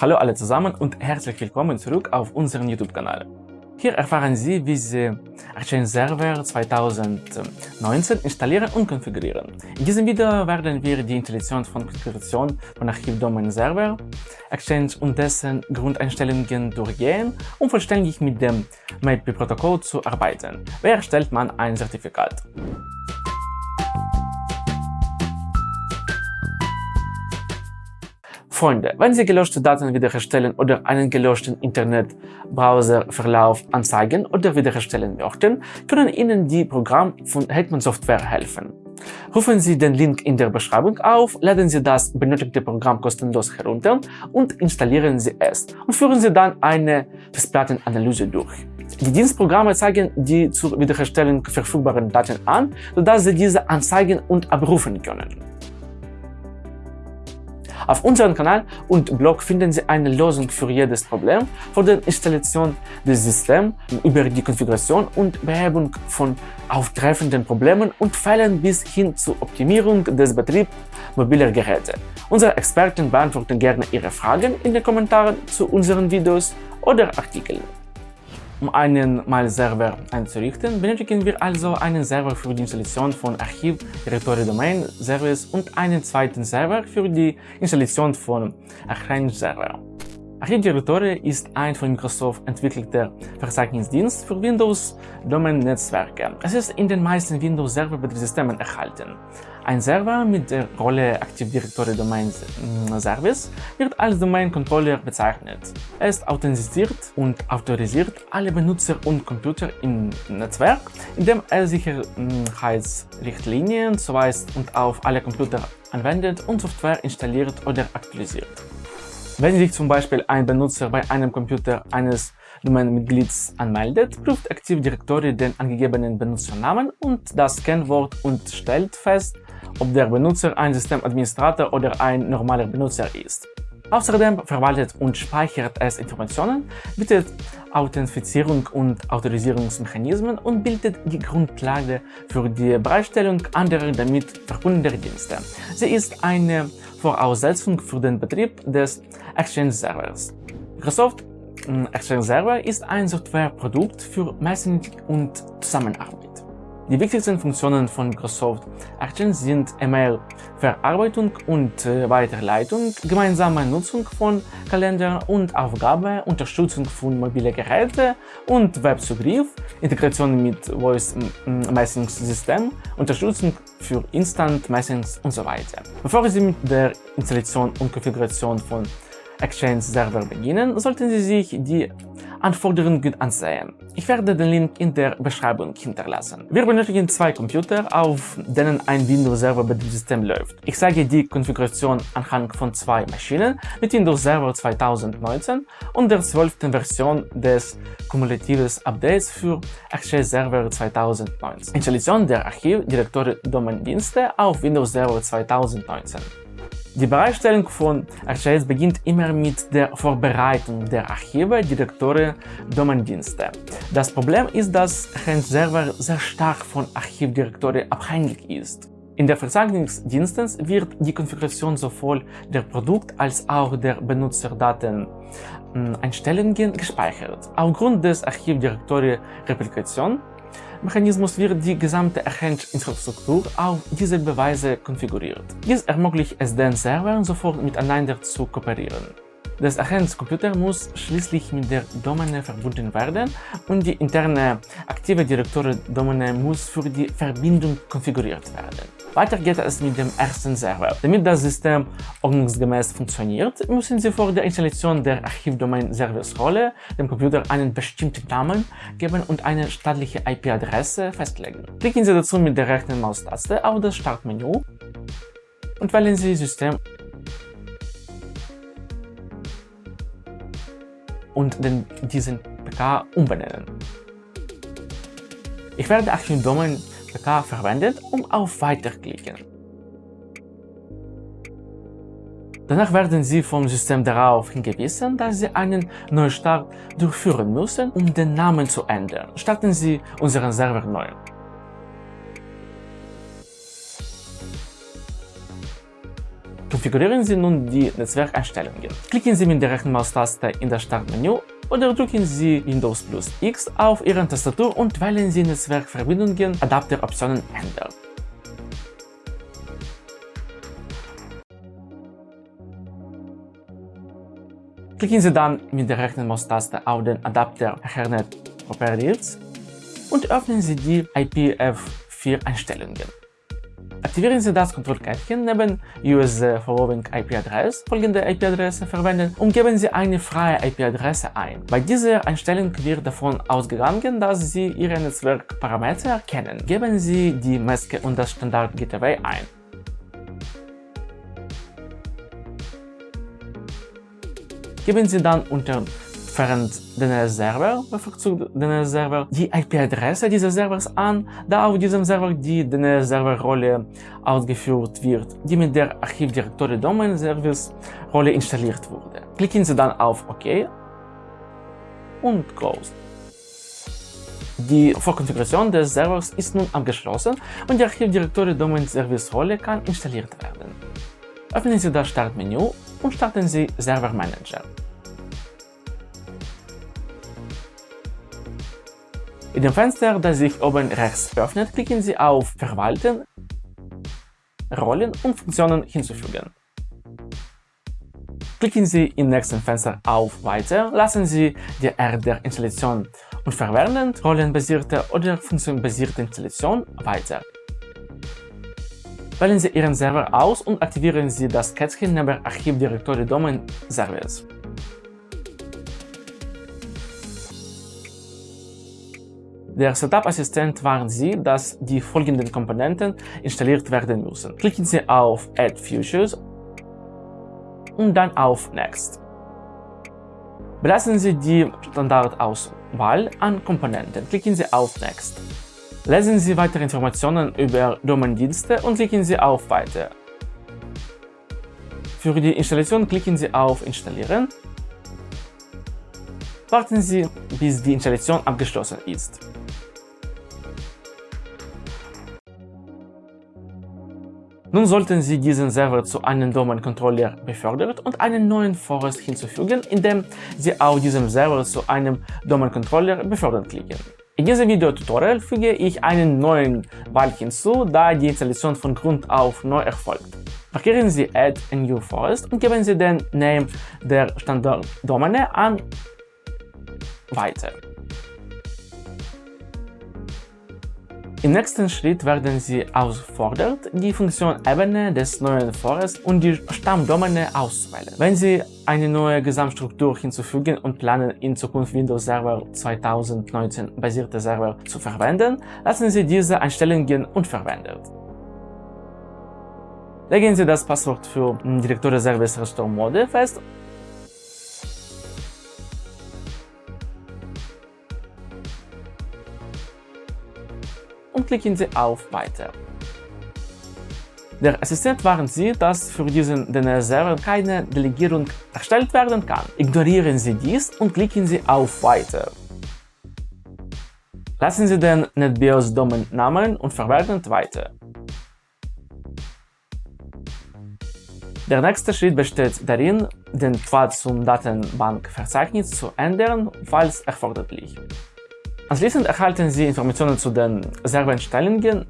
Hallo alle zusammen und herzlich willkommen zurück auf unserem YouTube-Kanal. Hier erfahren Sie, wie Sie Exchange Server 2019 installieren und konfigurieren. In diesem Video werden wir die Installation von Konfiguration von Archivdomain Server, Exchange und dessen Grundeinstellungen durchgehen, um vollständig mit dem MAPI-Protokoll zu arbeiten. Wie erstellt man ein Zertifikat? Freunde, wenn Sie gelöschte Daten wiederherstellen oder einen gelöschten Internetbrowserverlauf anzeigen oder wiederherstellen möchten, können Ihnen die Programme von Hetman Software helfen. Rufen Sie den Link in der Beschreibung auf, laden Sie das benötigte Programm kostenlos herunter und installieren Sie es und führen Sie dann eine Festplattenanalyse durch. Die Dienstprogramme zeigen die zur Wiederherstellung verfügbaren Daten an, sodass Sie diese anzeigen und abrufen können. Auf unserem Kanal und Blog finden Sie eine Lösung für jedes Problem, von der Installation des Systems über die Konfiguration und Behebung von auftreffenden Problemen und Fällen bis hin zur Optimierung des Betriebs mobiler Geräte. Unsere Experten beantworten gerne Ihre Fragen in den Kommentaren zu unseren Videos oder Artikeln. Um einen Mail-Server einzurichten, benötigen wir also einen Server für die Installation von Archiv, Directory Domain, Service und einen zweiten Server für die Installation von Arrange Server. Archive Directory ist ein von Microsoft entwickelter Verzeichnisdienst für Windows-Domain-Netzwerke. Es ist in den meisten Windows-Server-Betriebssystemen erhalten. Ein Server mit der Rolle Active Directory Domain Service wird als Domain Controller bezeichnet. Ist authentisiert und autorisiert alle Benutzer und Computer im Netzwerk, indem er Sicherheitsrichtlinien zuweist und auf alle Computer anwendet und Software installiert oder aktualisiert. Wenn sich zum Beispiel ein Benutzer bei einem Computer eines Domain-Mitglieds anmeldet, prüft Active Directory den angegebenen Benutzernamen und das Kennwort und stellt fest, ob der Benutzer ein Systemadministrator oder ein normaler Benutzer ist. Außerdem verwaltet und speichert es Informationen, bietet Authentifizierung und Autorisierungsmechanismen und bildet die Grundlage für die Bereitstellung anderer damit verbundener Dienste. Sie ist eine Voraussetzung für den Betrieb des Exchange Servers. Microsoft hm, Exchange Server ist ein Softwareprodukt für Messaging und Zusammenarbeit. Die wichtigsten Funktionen von Microsoft Exchange sind E-Mail-Verarbeitung und äh, Weiterleitung, gemeinsame Nutzung von Kalendern und Aufgabe, Unterstützung von mobilen Geräten und Webzugriff, Integration mit Voice Messaging System, Unterstützung für Instant Messaging und so weiter. Bevor Sie mit der Installation und Konfiguration von Exchange Server beginnen, sollten Sie sich die Anforderungen ansehen. Ich werde den Link in der Beschreibung hinterlassen. Wir benötigen zwei Computer, auf denen ein Windows Server Betriebssystem läuft. Ich zeige die Konfiguration anhand von zwei Maschinen mit Windows Server 2019 und der 12. Version des kumulatives Updates für Exchange Server 2019. Installation der Archiv Direktory Domain Dienste auf Windows Server 2019. Die Bereitstellung von Archives beginnt immer mit der Vorbereitung der Archive, Direktoren, Domaindienste. Das Problem ist, dass Archive-Server sehr stark von Archivdirektoren abhängig ist. In der Verzeichnisdiensten wird die Konfiguration sowohl der Produkt- als auch der Benutzerdaten hm, Einstellungen gespeichert. Aufgrund des Archivdirektory-Replikation Mechanismus wird die gesamte Exchange-Infrastruktur auf dieselbe Weise konfiguriert. Dies ermöglicht es den Servern sofort miteinander zu kooperieren. Das Exchange-Computer muss schließlich mit der Domäne verbunden werden und die interne aktive Direktory-Domäne muss für die Verbindung konfiguriert werden. Weiter geht es mit dem ersten Server. Damit das System ordnungsgemäß funktioniert, müssen Sie vor der Installation der Archivdomain-Service-Rolle dem Computer einen bestimmten Namen geben und eine staatliche IP-Adresse festlegen. Klicken Sie dazu mit der rechten Maustaste auf das Startmenü und wählen Sie System und den, diesen PK umbenennen. Ich werde Archivdomain PK verwendet, um auf Weiter klicken. Danach werden Sie vom System darauf hingewiesen, dass Sie einen Neustart durchführen müssen, um den Namen zu ändern. Starten Sie unseren Server neu. Konfigurieren Sie nun die Netzwerkeinstellungen. Klicken Sie mit der rechten Maustaste in das Startmenü oder drücken Sie Windows plus X auf Ihrer Tastatur und wählen Sie Netzwerkverbindungen Adapteroptionen ändern. Klicken Sie dann mit der rechten Maustaste auf den Adapter Ethernet Properties und öffnen Sie die IPv4-Einstellungen. Aktivieren Sie das Kontrollkärtchen neben US Following IP-Address, folgende IP-Adresse verwenden und geben Sie eine freie IP-Adresse ein. Bei dieser Einstellung wird davon ausgegangen, dass Sie Ihre Netzwerkparameter kennen. Geben Sie die Maske und das Standard Gateway ein. Geben Sie dann unter während DNS-Server, bevorzugt DNS-Server, die IP-Adresse dieses Servers an, da auf diesem Server die DNS-Server-Rolle ausgeführt wird, die mit der Archivdirektory Domain Service Rolle installiert wurde. Klicken Sie dann auf OK und Close. Die Vorkonfiguration des Servers ist nun abgeschlossen und die Archivdirektory Domain Service Rolle kann installiert werden. Öffnen Sie das Startmenü und starten Sie Server Manager. In dem Fenster, das sich oben rechts öffnet, klicken Sie auf Verwalten, Rollen und Funktionen hinzufügen. Klicken Sie im nächsten Fenster auf Weiter, lassen Sie die Art der Installation und verwenden rollenbasierte oder funktionbasierte Installation weiter. Wählen Sie Ihren Server aus und aktivieren Sie das Kätzchen neben Archivdirektory Domain Service. Der Setup-Assistent warnt Sie, dass die folgenden Komponenten installiert werden müssen. Klicken Sie auf Add Features und dann auf Next. Belassen Sie die Standardauswahl an Komponenten. Klicken Sie auf Next. Lesen Sie weitere Informationen über Domain-Dienste und klicken Sie auf Weiter. Für die Installation klicken Sie auf Installieren. Warten Sie, bis die Installation abgeschlossen ist. Nun sollten Sie diesen Server zu einem Domain-Controller befördert und einen neuen Forest hinzufügen, indem Sie auf diesem Server zu einem Domain-Controller befördern klicken. In diesem Videotutorial füge ich einen neuen Balk hinzu, da die Installation von Grund auf neu erfolgt. Markieren Sie Add a New Forest und geben Sie den Name der Standarddomäne an Weiter. Im nächsten Schritt werden Sie auffordert, die Funktion Ebene des neuen Forest und die Stammdomäne auszuwählen. Wenn Sie eine neue Gesamtstruktur hinzufügen und planen, in Zukunft Windows Server 2019 basierte Server zu verwenden, lassen Sie diese Einstellungen unverwendet. Legen Sie das Passwort für Directory Service Restore Mode fest und klicken Sie auf Weiter. Der Assistent warnt Sie, dass für diesen DNS-Server keine Delegierung erstellt werden kann. Ignorieren Sie dies und klicken Sie auf Weiter. Lassen Sie den NetBIOS-Domain-Namen und verwenden Weiter. Der nächste Schritt besteht darin, den Pfad zum Datenbankverzeichnis zu ändern, falls erforderlich. Anschließend erhalten Sie Informationen zu den Servereinstellungen.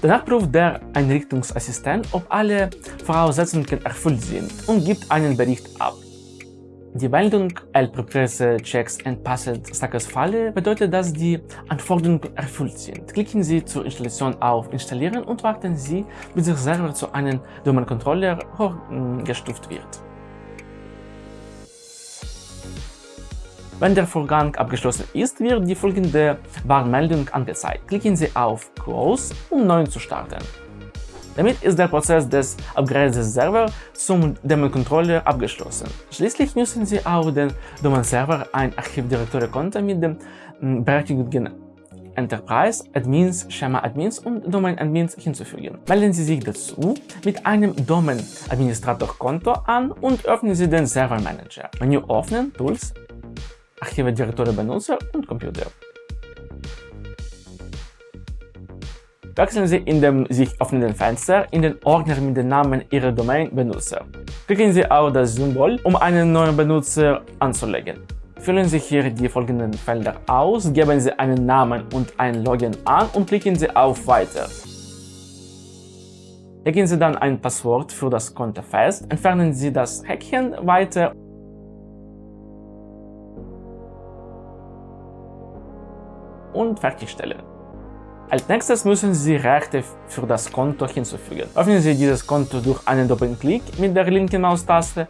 Danach prüft der Einrichtungsassistent, ob alle Voraussetzungen erfüllt sind und gibt einen Bericht ab. Die Meldung L-Prepresse Checks and Passed Falle bedeutet, dass die Anforderungen erfüllt sind. Klicken Sie zur Installation auf Installieren und warten Sie, bis der Server zu einem Domain-Controller hochgestuft wird. Wenn der Vorgang abgeschlossen ist, wird die folgende Warnmeldung angezeigt. Klicken Sie auf Close, um neu zu starten. Damit ist der Prozess des Upgrades des Servers zum Daemon-Controller abgeschlossen. Schließlich müssen Sie auf den Domain-Server ein Archivdirektory-Konto mit den hm, Berechtigungen Enterprise, Admins, Schema Admins und Domain Admins hinzufügen. Melden Sie sich dazu mit einem Domain Administrator Konto an und öffnen Sie den Server Manager. Menü öffnen, Tools, Archive Direktory Benutzer und Computer. Wechseln Sie in dem sich öffnenden Fenster in den Ordner mit dem Namen Ihrer Domain-Benutzer. Klicken Sie auf das Symbol, um einen neuen Benutzer anzulegen. Füllen Sie hier die folgenden Felder aus, geben Sie einen Namen und ein Login an und klicken Sie auf Weiter. Legen Sie dann ein Passwort für das Konto fest, entfernen Sie das Häkchen weiter und fertigstellen. Als nächstes müssen Sie Rechte für das Konto hinzufügen. Öffnen Sie dieses Konto durch einen Doppelklick mit der linken Maustaste.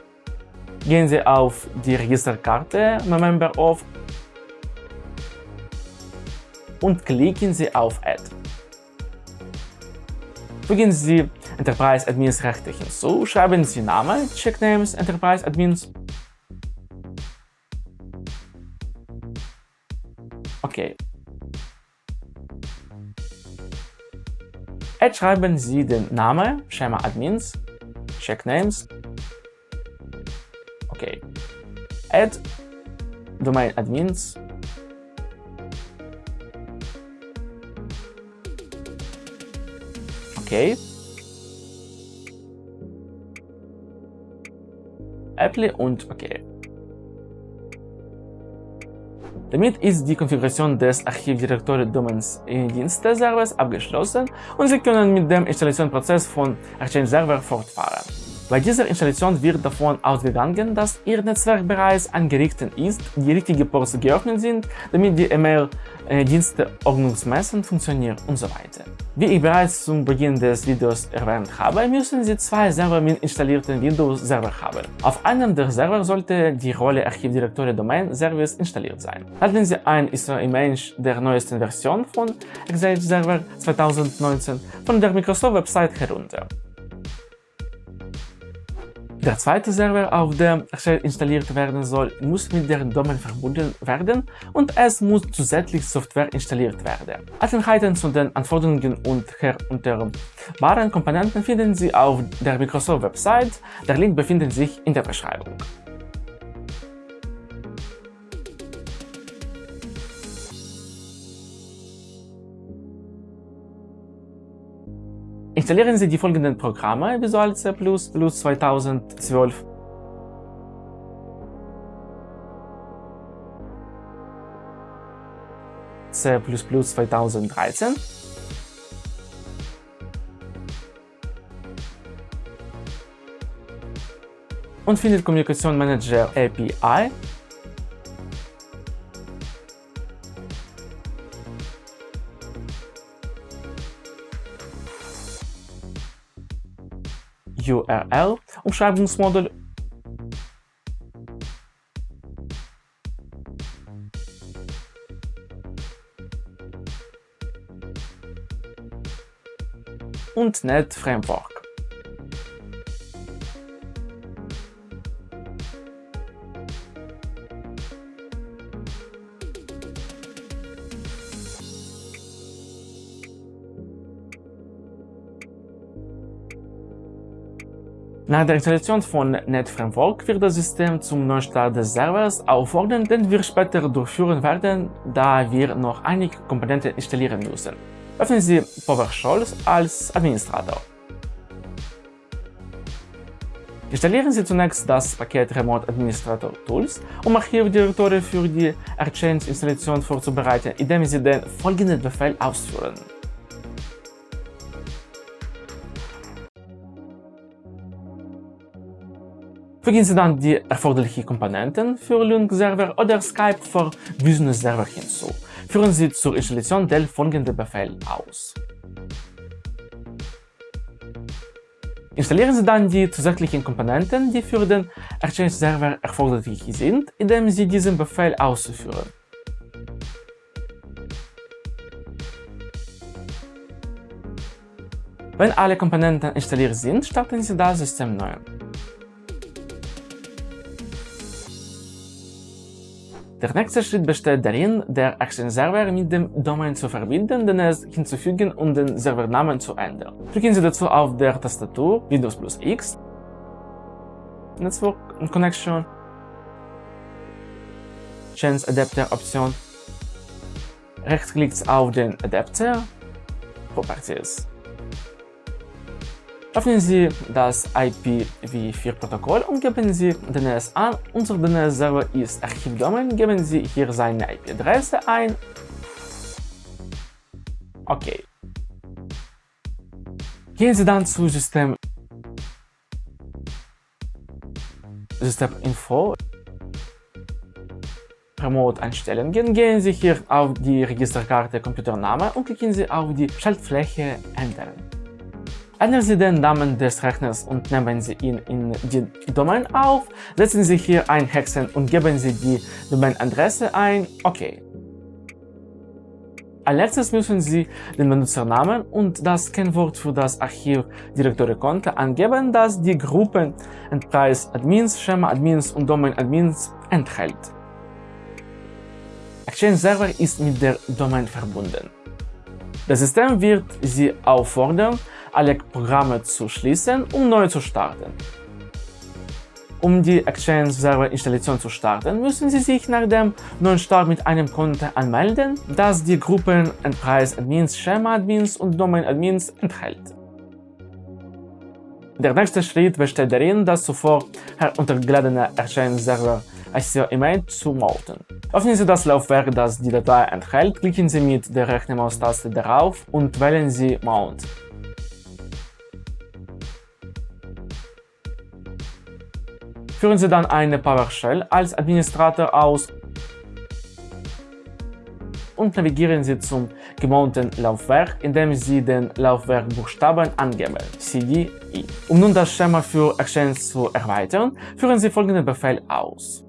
Gehen Sie auf die Registerkarte Member of und klicken Sie auf Add. Fügen Sie Enterprise Admins Rechte hinzu, schreiben Sie Name Checknames Enterprise Admins. Okay, schreiben Sie den Namen, Schema Admins, Checknames. Okay. Add Domain Admins. Okay. Apply und okay. Damit ist die Konfiguration des Archivdirektory Domains Dienste Servers abgeschlossen und Sie können mit dem Installationsprozess von Exchange Server fortfahren. Bei dieser Installation wird davon ausgegangen, dass Ihr Netzwerk bereits eingerichtet ist, die richtigen Ports geöffnet sind, damit die E-Mail-Dienste ordnungsmäßig funktionieren und so weiter. Wie ich bereits zum Beginn des Videos erwähnt habe, müssen Sie zwei Server mit installierten Windows-Server haben. Auf einem der Server sollte die Rolle Archivdirektory Domain Service installiert sein. Laden Sie ein ISO-Image der neuesten Version von Exchange Server 2019 von der Microsoft-Website herunter. Der zweite Server, auf dem Exchange installiert werden soll, muss mit der Domain verbunden werden und es muss zusätzlich Software installiert werden. Einzelheiten zu den Anforderungen und herunterbaren Komponenten finden Sie auf der Microsoft-Website. Der Link befindet sich in der Beschreibung. Installieren Sie die folgenden Programme Visual C++ 2012 C++ 2013 und findet Kommunikation Manager API URL Umschreibungsmodul und Net Framework. Nach der Installation von NetFramework wird das System zum Neustart des Servers auffordern, den wir später durchführen werden, da wir noch einige Komponenten installieren müssen. Öffnen Sie PowerShell als Administrator. Installieren Sie zunächst das Paket Remote Administrator Tools, um Archivdirektoren für die Exchange-Installation vorzubereiten, indem Sie den folgenden Befehl ausführen. Fügen Sie dann die erforderlichen Komponenten für Linux-Server oder Skype for Business-Server hinzu. Führen Sie zur Installation den folgenden Befehl aus. Installieren Sie dann die zusätzlichen Komponenten, die für den Exchange-Server erforderlich sind, indem Sie diesen Befehl ausführen. Wenn alle Komponenten installiert sind, starten Sie das System neu. Der nächste Schritt besteht darin, der Exchange-Server mit dem Domain zu verbinden, den es hinzufügen und den Servernamen zu ändern. Drücken Sie dazu auf der Tastatur Windows plus X, Network Connection, Change Adapter Option, rechtsklickt auf den Adapter, Properties. Öffnen Sie das IPv4-Protokoll und geben Sie DNS an. Unser DNS-Server ist Archivdomain. Geben Sie hier seine IP-Adresse ein. Okay. Gehen Sie dann zu System System-Info Remote-Einstellungen. Gehen Sie hier auf die Registerkarte Computername und klicken Sie auf die Schaltfläche Ändern. Ändern Sie den Namen des Rechners und nehmen Sie ihn in die Domain auf. Setzen Sie hier ein Hexen und geben Sie die Domainadresse ein. Okay. Als letztes müssen Sie den Benutzernamen und das Kennwort für das Archiv Direktory-Konto angeben, das die Gruppen Enterprise Admins, Schema Admins und Domain Admins enthält. Exchange Server ist mit der Domain verbunden. Das System wird Sie auffordern, alle Programme zu schließen, um neu zu starten. Um die Exchange Server Installation zu starten, müssen Sie sich nach dem neuen Start mit einem Konto anmelden, das die Gruppen Enterprise Admins, Schema Admins und Domain Admins enthält. Der nächste Schritt besteht darin, das zuvor heruntergeladene Exchange Server ICO Email zu mounten. Öffnen Sie das Laufwerk, das die Datei enthält, klicken Sie mit der rechten Maustaste darauf und wählen Sie Mount. Führen Sie dann eine PowerShell als Administrator aus und navigieren Sie zum gemounten Laufwerk, indem Sie den Laufwerkbuchstaben angeben, CD, I. Um nun das Schema für Exchange zu erweitern, führen Sie folgenden Befehl aus.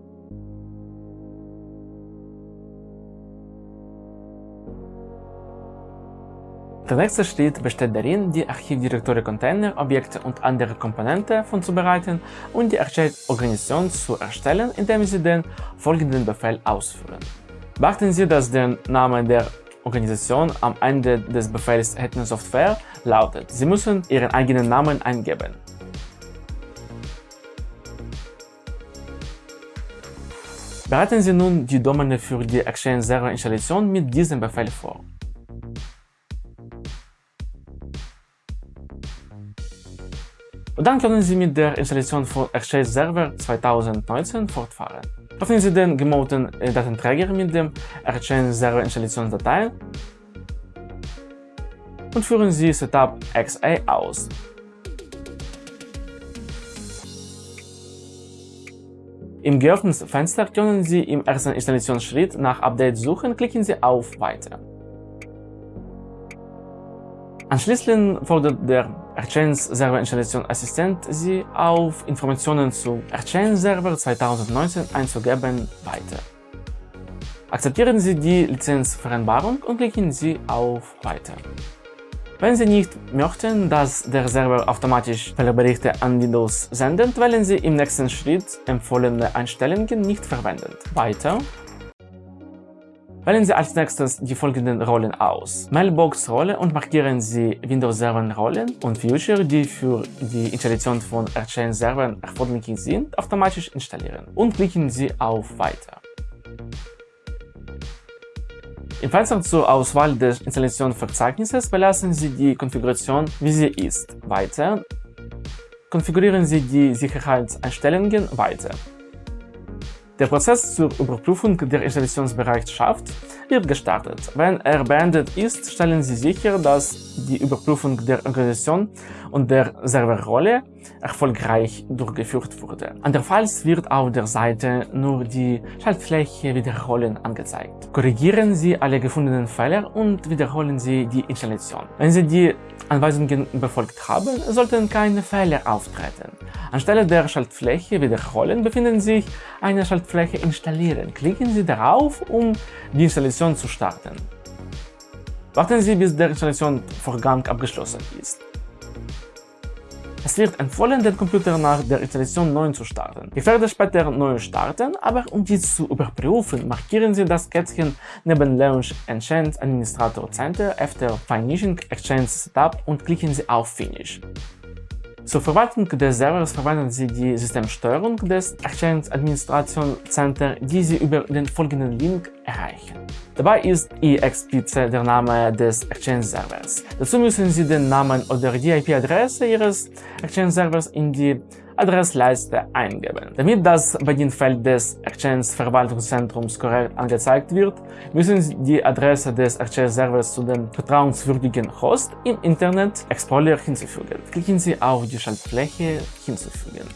Der nächste Schritt besteht darin, die Archivdirektory-Container, Objekte und andere Komponenten vorzubereiten und die Exchange-Organisation zu erstellen, indem Sie den folgenden Befehl ausführen. Beachten Sie, dass der Name der Organisation am Ende des Befehls Hetman Software lautet. Sie müssen Ihren eigenen Namen eingeben. Bereiten Sie nun die Domäne für die Exchange Server Installation mit diesem Befehl vor. Dann können Sie mit der Installation von Exchange Server 2019 fortfahren. Öffnen Sie den gemounten Datenträger mit dem Exchange Server Installationsdatei und führen Sie Setup XA aus. Im geöffneten Fenster können Sie im ersten Installationsschritt nach Update suchen, klicken Sie auf Weiter. Anschließend fordert der Exchange Server Installation Assistent Sie auf, Informationen zu Exchange Server 2019 einzugeben, weiter. Akzeptieren Sie die Lizenzvereinbarung und klicken Sie auf Weiter. Wenn Sie nicht möchten, dass der Server automatisch Fehlerberichte an Windows sendet, wählen Sie im nächsten Schritt empfohlene Einstellungen nicht verwenden. Weiter Wählen Sie als nächstes die folgenden Rollen aus. Mailbox-Rolle und markieren Sie Windows Server Rollen und Future, die für die Installation von Exchange Servern erforderlich sind, automatisch installieren und klicken Sie auf Weiter. Im Fenster zur Auswahl des Installationsverzeichnisses belassen Sie die Konfiguration, wie sie ist. Weiter. Konfigurieren Sie die Sicherheitseinstellungen weiter. Der Prozess zur Überprüfung der Installationsbereitschaft wird gestartet. Wenn er beendet ist, stellen Sie sicher, dass die Überprüfung der Organisation und der Serverrolle erfolgreich durchgeführt wurde. Andernfalls wird auf der Seite nur die Schaltfläche Wiederholen angezeigt. Korrigieren Sie alle gefundenen Fehler und wiederholen Sie die Installation. Wenn Sie die Anweisungen befolgt haben, sollten keine Fehler auftreten. Anstelle der Schaltfläche Wiederholen befindet sich eine Schaltfläche Installieren. Klicken Sie darauf, um die Installation zu starten. Warten Sie, bis der Installationsvorgang abgeschlossen ist. Es wird empfohlen, den Computer nach der Installation neu zu starten. Ich werde später neu starten, aber um dies zu überprüfen, markieren Sie das Kätzchen neben Launch Exchange Administrator Center after Finishing Exchange Setup und klicken Sie auf Finish. Zur Verwaltung des Servers verwenden Sie die Systemsteuerung des Exchange Administration Center, die Sie über den folgenden Link erreichen. Dabei ist EXPC der Name des Exchange Servers. Dazu müssen Sie den Namen oder die IP-Adresse Ihres Exchange Servers in die Adressleiste eingeben. Damit das Bedienfeld des Exchange-Verwaltungszentrums korrekt angezeigt wird, müssen Sie die Adresse des Exchange-Servers zu dem vertrauenswürdigen Host im Internet Explorer hinzufügen. Klicken Sie auf die Schaltfläche Hinzufügen.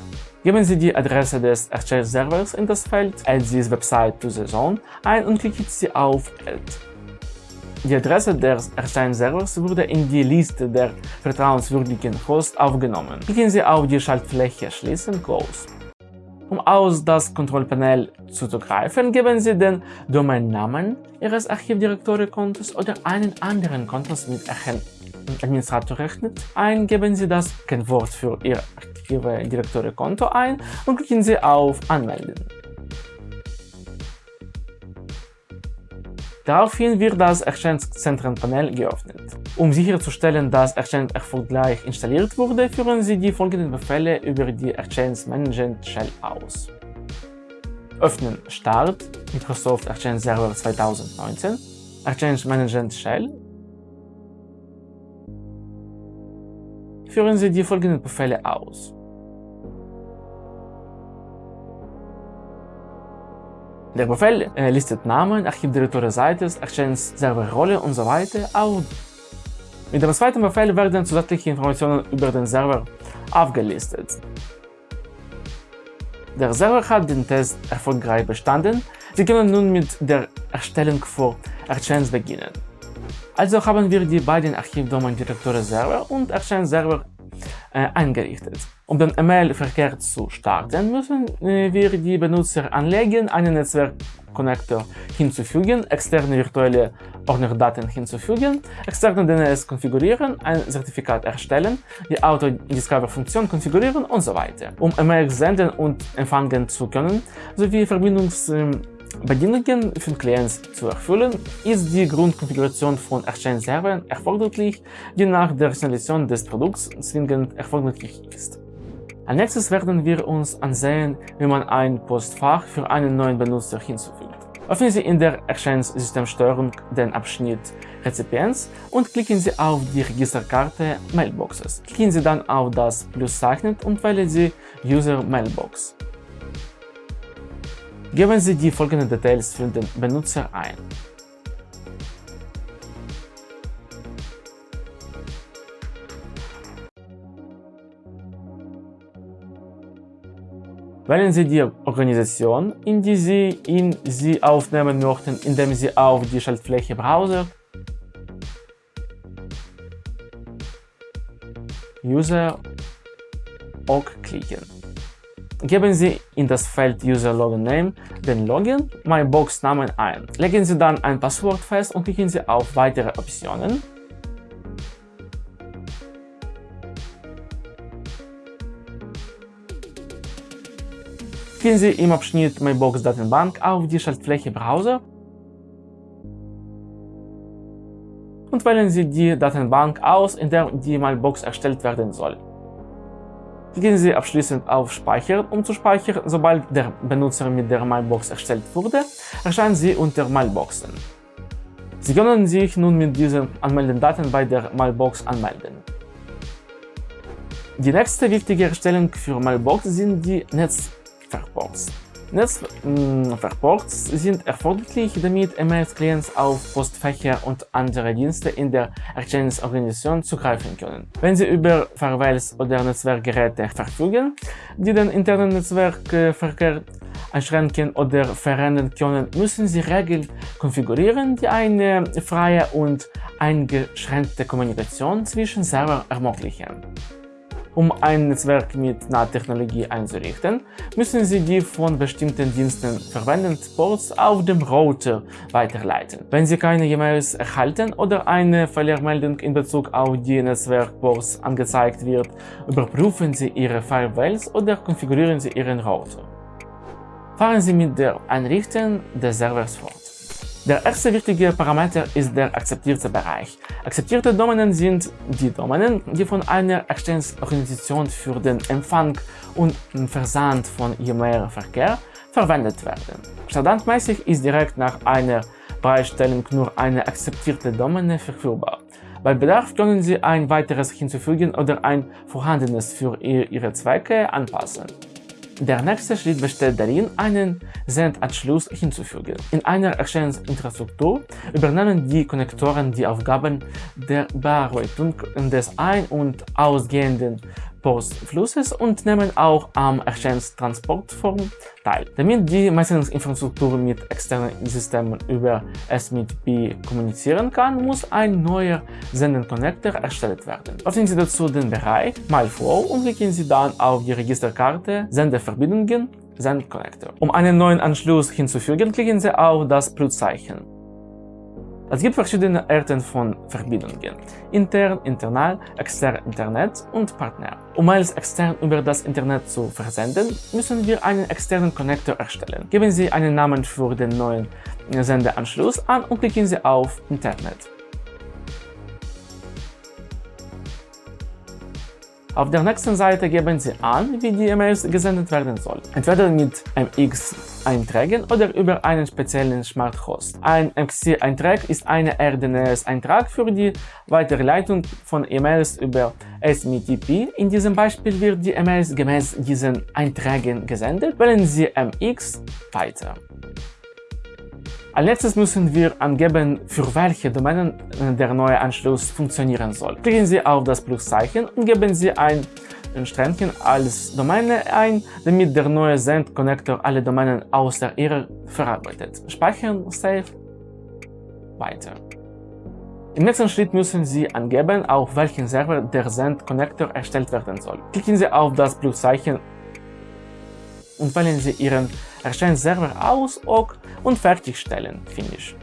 Geben Sie die Adresse des Exchange-Servers in das Feld Add this website to the zone ein und klicken Sie auf Add. Die Adresse des Exchange-Servers wurde in die Liste der vertrauenswürdigen Hosts aufgenommen. Klicken Sie auf die Schaltfläche Schließen Close. Um aus das Kontrollpanel zuzugreifen, geben Sie den Domainnamen Ihres Archivdirektory-Kontos oder einen anderen Kontos mit Administratorrechten ein, geben Sie das Kennwort für Ihr Archivdirektory-Konto ein und klicken Sie auf Anmelden. Daraufhin wird das Exchange-Zentren-Panel geöffnet. Um sicherzustellen, dass Exchange erfolgreich installiert wurde, führen Sie die folgenden Befehle über die Exchange Management Shell aus. Öffnen Start Microsoft Exchange Server 2019 Exchange Management Shell Führen Sie die folgenden Befehle aus. Der Befehl äh, listet Namen, Archivdirektoren Seites, Exchange Serverrolle und so weiter auf. Mit dem zweiten Befehl werden zusätzliche Informationen über den Server aufgelistet. Der Server hat den Test erfolgreich bestanden. Sie können nun mit der Erstellung von Exchange beginnen. Also haben wir die beiden Archivdomain-Direktoren Server und Exchange Server äh, eingerichtet. Um den E-Mail-Verkehr zu starten, müssen äh, wir die Benutzer anlegen, einen Netzwerk-Connector hinzufügen, externe virtuelle Ordnerdaten hinzufügen, externe DNS konfigurieren, ein Zertifikat erstellen, die Auto-Discover-Funktion konfigurieren und so weiter. Um E-Mail senden und empfangen zu können, sowie Verbindungs Bedingungen für Clients zu erfüllen, ist die Grundkonfiguration von Exchange-Servern erforderlich, die nach der Installation des Produkts zwingend erforderlich ist. Als nächstes werden wir uns ansehen, wie man ein Postfach für einen neuen Benutzer hinzufügt. Öffnen Sie in der Exchange-Systemsteuerung den Abschnitt Rezipients und klicken Sie auf die Registerkarte Mailboxes. Klicken Sie dann auf das Pluszeichen und wählen Sie User Mailbox. Geben Sie die folgenden Details für den Benutzer ein. Wählen Sie die Organisation, in die Sie ihn Sie aufnehmen möchten, indem Sie auf die Schaltfläche Browser, User OK klicken. Geben Sie in das Feld User Login Name den Login MyBox Namen ein. Legen Sie dann ein Passwort fest und klicken Sie auf Weitere Optionen. Klicken Sie im Abschnitt MyBox Datenbank auf die Schaltfläche Browser und wählen Sie die Datenbank aus, in der die MyBox erstellt werden soll. Klicken Sie abschließend auf Speichern, um zu speichern. Sobald der Benutzer mit der Mailbox erstellt wurde, erscheinen sie unter Mailboxen. Sie können sich nun mit diesen Anmeldedaten bei der Mailbox anmelden. Die nächste wichtige Erstellung für Mailbox sind die Netzwerkports. Netzwerkports sind erforderlich, damit E-Mail-Clients auf Postfächer und andere Dienste in der Exchange-Organisation zugreifen können. Wenn sie über Firewalls oder Netzwerkgeräte verfügen, die den internen Netzwerkverkehr einschränken oder verändern können, müssen sie Regeln konfigurieren, die eine freie und eingeschränkte Kommunikation zwischen Servern ermöglichen. Um ein Netzwerk mit NAT-Technologie einzurichten, müssen Sie die von bestimmten Diensten verwendeten Ports auf dem Router weiterleiten. Wenn Sie keine E-Mails erhalten oder eine Fehlermeldung in Bezug auf die Netzwerkports angezeigt wird, überprüfen Sie Ihre Firewalls oder konfigurieren Sie Ihren Router. Fahren Sie mit der Einrichtung des Servers fort. Der erste wichtige Parameter ist der akzeptierte Bereich. Akzeptierte Domänen sind die Domänen, die von einer Exchange-Organisation für den Empfang und Versand von E-Mail-Verkehr verwendet werden. Standardmäßig ist direkt nach einer Bereitstellung nur eine akzeptierte Domäne verfügbar. Bei Bedarf können Sie ein weiteres hinzufügen oder ein vorhandenes für Ihre Zwecke anpassen. Der nächste Schritt besteht darin, einen Sendanschluss hinzufügen. In einer Exchange-Infrastruktur übernehmen die Konnektoren die Aufgaben der Bearbeitung des ein- und ausgehenden Postflusses und nehmen auch am Exchange-Transportform teil. Damit die Messungsinfrastruktur mit externen Systemen über SMTP kommunizieren kann, muss ein neuer Sendenconnector erstellt werden. Öffnen Sie dazu den Bereich MyFlow und klicken Sie dann auf die Registerkarte Sendeverbindungen Send Connector. Um einen neuen Anschluss hinzufügen, klicken Sie auf das Pluszeichen. Es gibt verschiedene Arten von Verbindungen. Intern, internal, extern, Internet und Partner. Um Mails extern über das Internet zu versenden, müssen wir einen externen Connector erstellen. Geben Sie einen Namen für den neuen Sendeanschluss an und klicken Sie auf Internet. Auf der nächsten Seite geben Sie an, wie die E-Mails gesendet werden sollen. Entweder mit MX-Einträgen oder über einen speziellen Smart Host. Ein MX-Eintrag ist ein RDNS-Eintrag für die Weiterleitung von E-Mails über SMTP. In diesem Beispiel wird die E-Mails gemäß diesen Einträgen gesendet. Wählen Sie MX weiter. Als letztes müssen wir angeben, für welche Domänen der neue Anschluss funktionieren soll. Klicken Sie auf das Pluszeichen und geben Sie ein Strändchen als Domäne ein, damit der neue Send-Connector alle Domänen außer ihrer verarbeitet. Speichern, Save, weiter. Im nächsten Schritt müssen Sie angeben, auf welchen Server der Send-Connector erstellt werden soll. Klicken Sie auf das Pluszeichen und wählen Sie Ihren Exchange-Server aus OK und fertigstellen. Finish.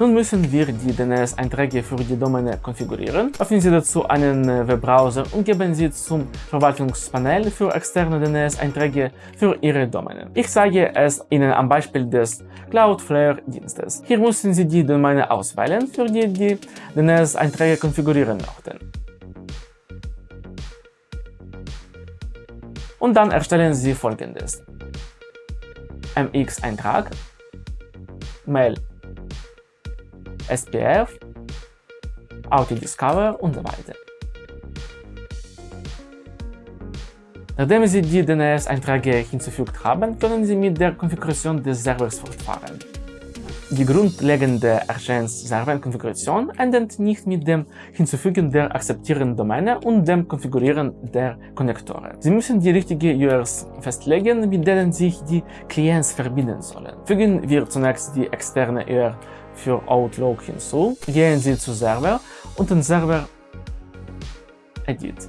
Nun müssen wir die DNS-Einträge für die Domäne konfigurieren. Öffnen Sie dazu einen Webbrowser und geben Sie zum Verwaltungspanel für externe DNS-Einträge für Ihre Domäne. Ich zeige es Ihnen am Beispiel des Cloudflare-Dienstes. Hier müssen Sie die Domäne auswählen, für die die DNS-Einträge konfigurieren möchten. Und dann erstellen Sie folgendes. MX-Eintrag, Mail, SPF, Auto-Discover und so weiter. Nachdem Sie die DNS-Einträge hinzufügt haben, können Sie mit der Konfiguration des Servers fortfahren. Die grundlegende Exchange-Server-Konfiguration endet nicht mit dem Hinzufügen der akzeptierenden Domäne und dem Konfigurieren der Konnektoren. Sie müssen die richtigen URLs festlegen, mit denen sich die Clients verbinden sollen. Fügen wir zunächst die externe URL für Outlook hinzu, gehen Sie zu Server und den Server Edit.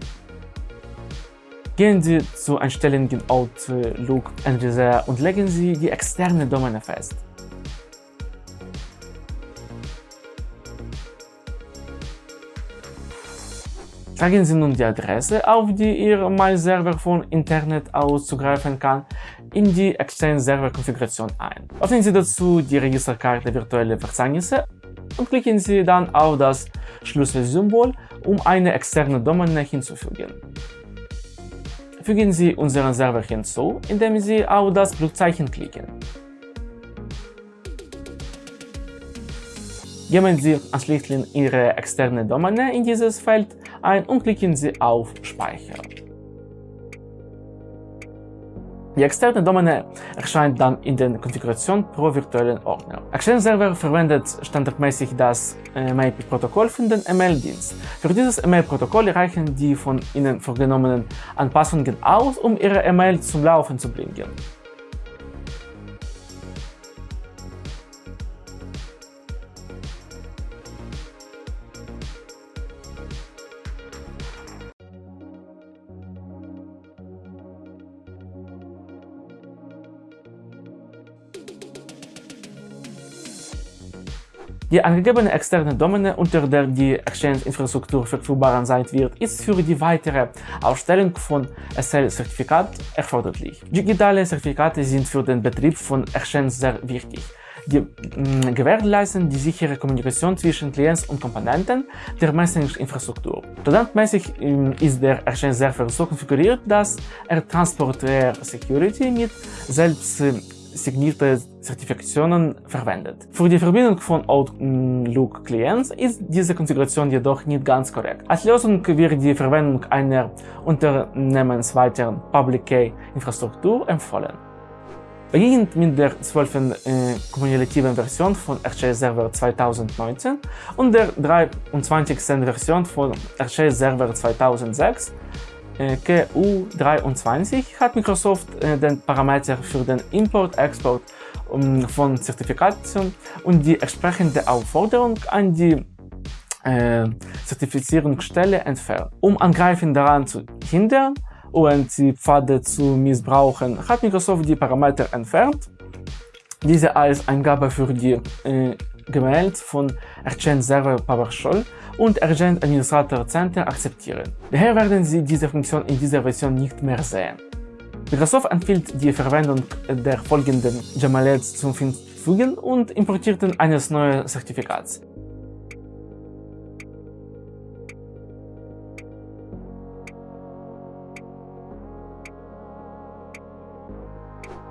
Gehen Sie zu Einstellungen Outlook Advisor und legen Sie die externe Domäne fest. Tragen Sie nun die Adresse, auf die Ihr Mail-Server von Internet aus zugreifen kann, in die Exchange-Server-Konfiguration ein. Öffnen Sie dazu die Registerkarte Virtuelle Verzeichnisse und klicken Sie dann auf das Schlüsselsymbol, um eine externe Domäne hinzufügen. Fügen Sie unseren Server hinzu, indem Sie auf das Blutzeichen klicken. Geben Sie anschließend Ihre externe Domäne in dieses Feld ein und klicken Sie auf Speichern. Die externe Domäne erscheint dann in der Konfiguration pro virtuellen Ordner. Exchange Server verwendet standardmäßig das äh, MAP-Protokoll für den E-Mail-Dienst. Für dieses E-Mail-Protokoll reichen die von Ihnen vorgenommenen Anpassungen aus, um Ihre E-Mail zum Laufen zu bringen. Die angegebene externe Domäne, unter der die Exchange-Infrastruktur verfügbar sein wird, ist für die weitere Ausstellung von SL-Zertifikat erforderlich. Digitale Zertifikate sind für den Betrieb von Exchange sehr wichtig. Die mh, gewährleisten die sichere Kommunikation zwischen Clients und Komponenten der Messaging-Infrastruktur. Standardmäßig ist der Exchange Server so konfiguriert, dass er Transportware Security mit selbst signierte Zertifikationen verwendet. Für die Verbindung von Outlook-Clients ist diese Konfiguration jedoch nicht ganz korrekt. Als Lösung wird die Verwendung einer unternehmensweiteren Public Key-Infrastruktur empfohlen. Beginnend mit der 12. Äh, kumulativen Version von RJ Server 2019 und der 23. Version von RJ Server 2006 QU23 hat Microsoft äh, den Parameter für den Import-Export um, von Zertifikaten und die entsprechende Aufforderung an die äh, Zertifizierungsstelle entfernt. Um Angreifen daran zu hindern und die Pfade zu missbrauchen, hat Microsoft die Parameter entfernt, diese als Eingabe für die äh, gemeldet von Exchange Server PowerShell und Exchange Administrator Center akzeptieren. Daher werden Sie diese Funktion in dieser Version nicht mehr sehen. Microsoft empfiehlt die Verwendung der folgenden Jamalets zum Hinzufügen und importierten eines neuen Zertifikats.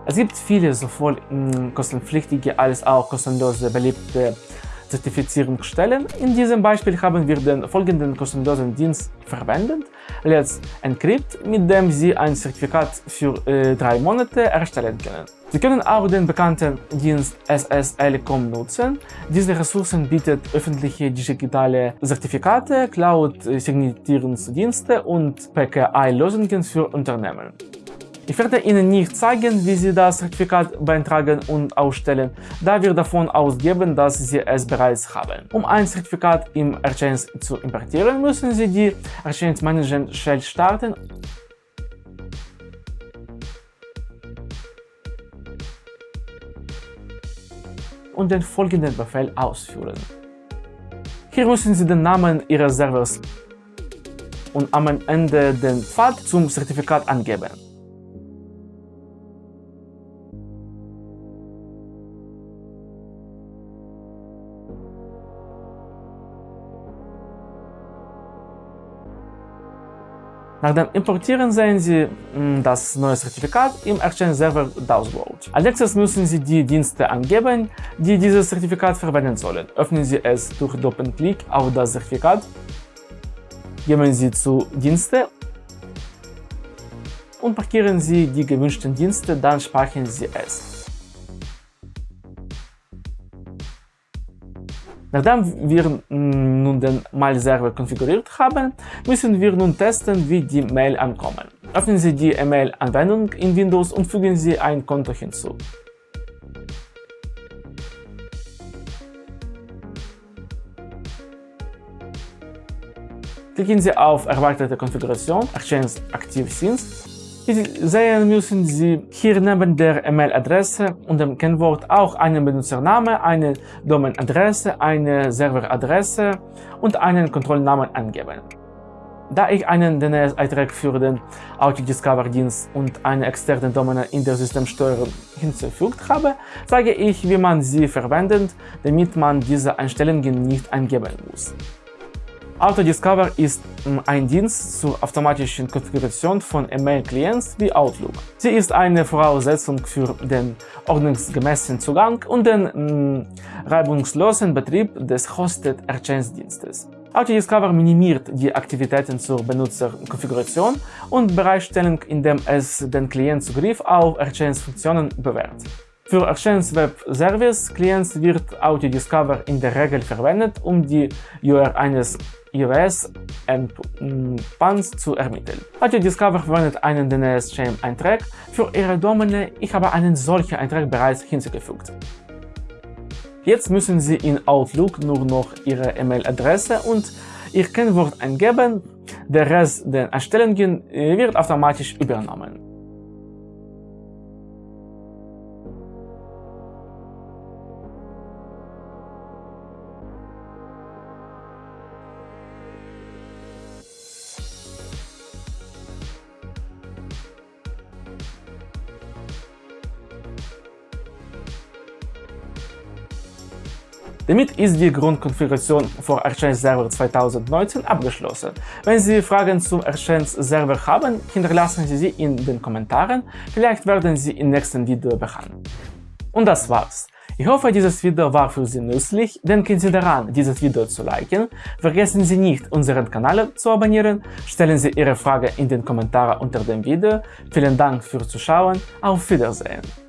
Es gibt viele sowohl kostenpflichtige als auch kostenlose beliebte Zertifizierungsstellen. In diesem Beispiel haben wir den folgenden kostenlosen Dienst verwendet, Let's Encrypt, mit dem Sie ein Zertifikat für äh, drei Monate erstellen können. Sie können auch den bekannten Dienst SSL.com nutzen. Diese Ressourcen bietet öffentliche digitale Zertifikate, Cloud-Signierungsdienste und PKI-Lösungen für Unternehmen. Ich werde Ihnen nicht zeigen, wie Sie das Zertifikat beantragen und ausstellen, da wir davon ausgehen, dass Sie es bereits haben. Um ein Zertifikat im Exchange zu importieren, müssen Sie die Exchange Management Shell starten und den folgenden Befehl ausführen. Hier müssen Sie den Namen Ihres Servers und am Ende den Pfad zum Zertifikat angeben. Nach dem Importieren sehen Sie mm, das neue Zertifikat im Exchange Server Dashboard. Als nächstes müssen Sie die Dienste angeben, die dieses Zertifikat verwenden sollen. Öffnen Sie es durch Doppelklick auf das Zertifikat, gehen Sie zu Dienste und markieren Sie die gewünschten Dienste, dann speichern Sie es. Nachdem wir nun den Mail-Server konfiguriert haben, müssen wir nun testen, wie die Mail ankommen. Öffnen Sie die E-Mail-Anwendung in Windows und fügen Sie ein Konto hinzu. Klicken Sie auf Erweiterte Konfiguration, Exchange Active Scenes sehen, müssen Sie hier neben der E-Mail-Adresse und dem Kennwort auch einen Benutzername, eine Domain-Adresse, eine Serveradresse und einen Kontrollnamen angeben. Da ich einen DNS-Eintrag für den Autodiscover-Dienst und eine externe Domain in der Systemsteuerung hinzugefügt habe, zeige ich, wie man sie verwendet, damit man diese Einstellungen nicht eingeben muss. Autodiscover ist ein Dienst zur automatischen Konfiguration von E-Mail-Clients wie Outlook. Sie ist eine Voraussetzung für den ordnungsgemäßen Zugang und den mh, reibungslosen Betrieb des Hosted Exchange-Dienstes. Autodiscover minimiert die Aktivitäten zur Benutzerkonfiguration und Bereitstellung, indem es den Clientzugriff auf Exchange-Funktionen bewährt. Für Exchange Web Service Clients wird Autodiscover in der Regel verwendet, um die URL eines iOS-Endpanns zu ermitteln. Autodiscover verwendet einen DNS-Chain-Eintrag für ihre Domäne. Ich habe einen solchen Eintrag bereits hinzugefügt. Jetzt müssen Sie in Outlook nur noch Ihre E-Mail-Adresse und Ihr Kennwort eingeben. Der Rest der Einstellungen wird automatisch übernommen. Ist die Grundkonfiguration für Exchange Server 2019 abgeschlossen. Wenn Sie Fragen zum Exchange Server haben, hinterlassen Sie sie in den Kommentaren, vielleicht werden sie im nächsten Video behandelt. Und das war's. Ich hoffe, dieses Video war für Sie nützlich. Denken Sie daran, dieses Video zu liken. Vergessen Sie nicht, unseren Kanal zu abonnieren. Stellen Sie Ihre Frage in den Kommentaren unter dem Video. Vielen Dank fürs Zuschauen. Auf Wiedersehen.